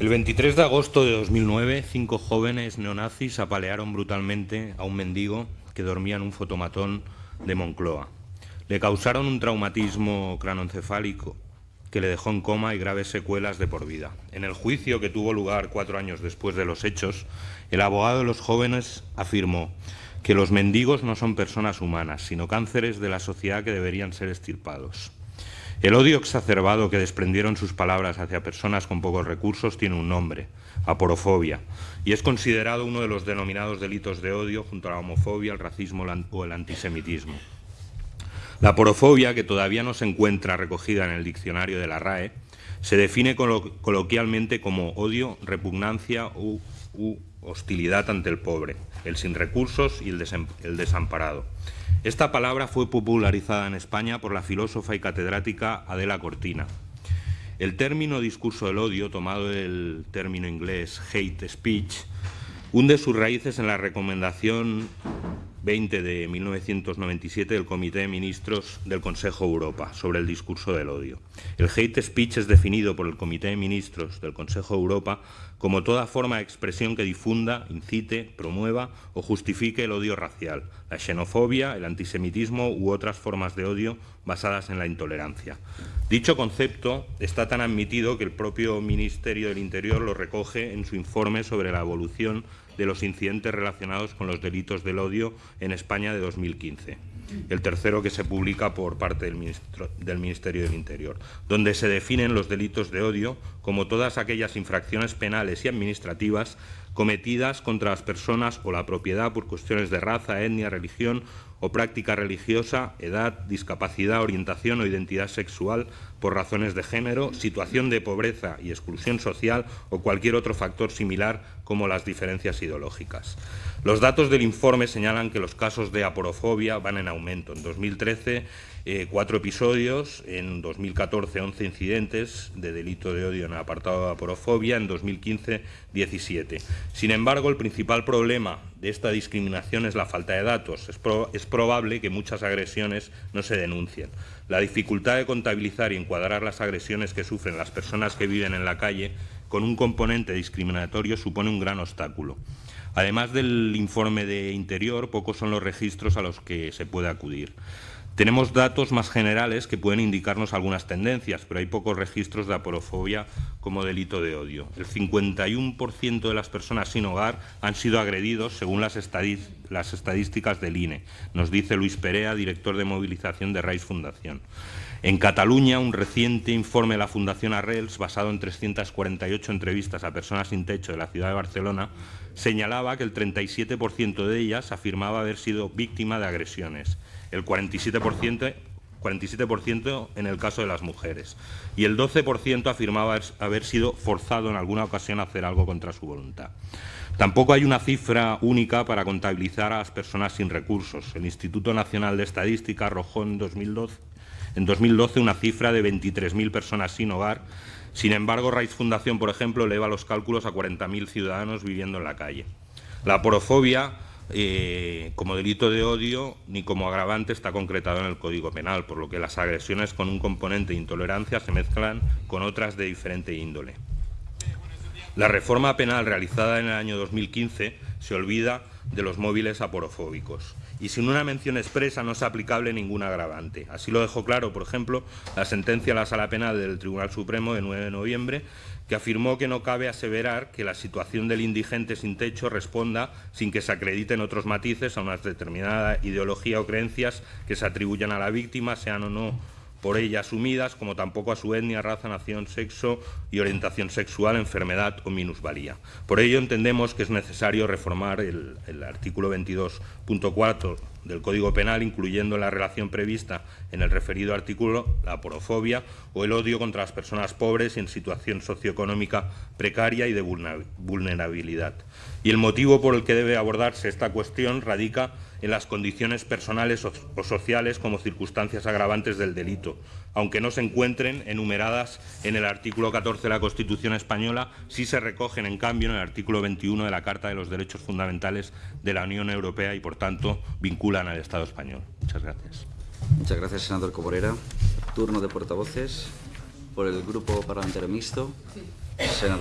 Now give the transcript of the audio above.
El 23 de agosto de 2009, cinco jóvenes neonazis apalearon brutalmente a un mendigo que dormía en un fotomatón de Moncloa. Le causaron un traumatismo cranoencefálico que le dejó en coma y graves secuelas de por vida. En el juicio que tuvo lugar cuatro años después de los hechos, el abogado de los jóvenes afirmó que los mendigos no son personas humanas, sino cánceres de la sociedad que deberían ser estirpados. El odio exacerbado que desprendieron sus palabras hacia personas con pocos recursos tiene un nombre, aporofobia, y es considerado uno de los denominados delitos de odio junto a la homofobia, el racismo o el antisemitismo. La aporofobia, que todavía no se encuentra recogida en el diccionario de la RAE, se define coloquialmente como odio, repugnancia u, hostilidad ante el pobre, el sin recursos y el desamparado. Esta palabra fue popularizada en España por la filósofa y catedrática Adela Cortina. El término discurso del odio, tomado del término inglés hate speech, hunde sus raíces en la recomendación 20 de 1997 del Comité de Ministros del Consejo Europa sobre el discurso del odio. El hate speech es definido por el Comité de Ministros del Consejo Europa como toda forma de expresión que difunda, incite, promueva o justifique el odio racial, la xenofobia, el antisemitismo u otras formas de odio basadas en la intolerancia. Dicho concepto está tan admitido que el propio Ministerio del Interior lo recoge en su informe sobre la evolución de los incidentes relacionados con los delitos del odio en España de 2015 el tercero que se publica por parte del, del, Ministerio del Interior, donde se definen los delitos de odio como todas aquellas infracciones penales y administrativas cometidas contra las personas o la propiedad por cuestiones de raza, etnia, religión o práctica religiosa, edad, discapacidad, orientación o identidad sexual por razones de género, situación de pobreza y exclusión social o cualquier otro factor similar como las diferencias ideológicas. Los datos del informe señalan que los casos de aporofobia van en aumento. En 2013, eh, cuatro episodios, en 2014, 11 incidentes de delito de odio en el apartado de aporofobia, en 2015, 17. Sin embargo, el principal problema de esta discriminación es la falta de datos. Es, probable que muchas agresiones no se denuncien. La dificultad de contabilizar y encuadrar las agresiones que sufren las personas que viven en la calle con un componente discriminatorio supone un gran obstáculo. Además del informe de Interior, pocos son los registros a los que se puede acudir. Tenemos datos más generales que pueden indicarnos algunas tendencias, pero hay pocos registros de aporofobia como delito de odio. El 51% de las personas sin hogar han sido agredidos según las, estadísticas del INE, nos dice Luis Perea, director de movilización de RAIS Fundación. En Cataluña, un reciente informe de la Fundación Arrels, basado en 348 entrevistas a personas sin techo de la ciudad de Barcelona, señalaba que el 37% de ellas afirmaba haber sido víctima de agresiones el 47%, 47 en el caso de las mujeres y el 12% afirmaba haber sido forzado en alguna ocasión a hacer algo contra su voluntad. Tampoco hay una cifra única para contabilizar a las personas sin recursos. El Instituto Nacional de Estadística arrojó en 2012, en 2012 una cifra de 23.000 personas sin hogar. Sin embargo, Raiz Fundación, por ejemplo, eleva los cálculos a 40.000 ciudadanos viviendo en la calle. La porofobia eh, como delito de odio ni como agravante está concretado en el Código Penal, por lo que las agresiones con un componente de intolerancia se mezclan con otras de diferente índole. La reforma penal realizada en el año 2015 se olvida de los móviles aporofóbicos y sin una mención expresa no es aplicable ningún agravante. Así lo dejó claro, por ejemplo, la sentencia a la Sala Penal del Tribunal Supremo de 9 de noviembre, que afirmó que no cabe aseverar que la situación del indigente sin techo responda sin que se acrediten otros matices a una determinada ideología o creencias que se atribuyan a la víctima, sean o no por ella asumidas, como tampoco a su etnia, raza, nación, sexo y orientación sexual, enfermedad o minusvalía. Por ello entendemos que es necesario reformar el, el artículo 22.4 del Código Penal, incluyendo la relación prevista en el referido artículo la porofobia o el odio contra las personas pobres en situación socioeconómica precaria y de vulnerabilidad. Y el motivo por el que debe abordarse esta cuestión radica en las condiciones personales o sociales como circunstancias agravantes del delito, aunque no se encuentren enumeradas en el artículo 14 de la Constitución española, sí se recogen, en cambio, en el artículo 21 de la Carta de los Derechos Fundamentales de la Unión Europea y, por tanto, vinculan al Estado español. Muchas gracias. Muchas gracias, senador Coborera. Turno de portavoces por el Grupo Parlamentario Mixto. Senador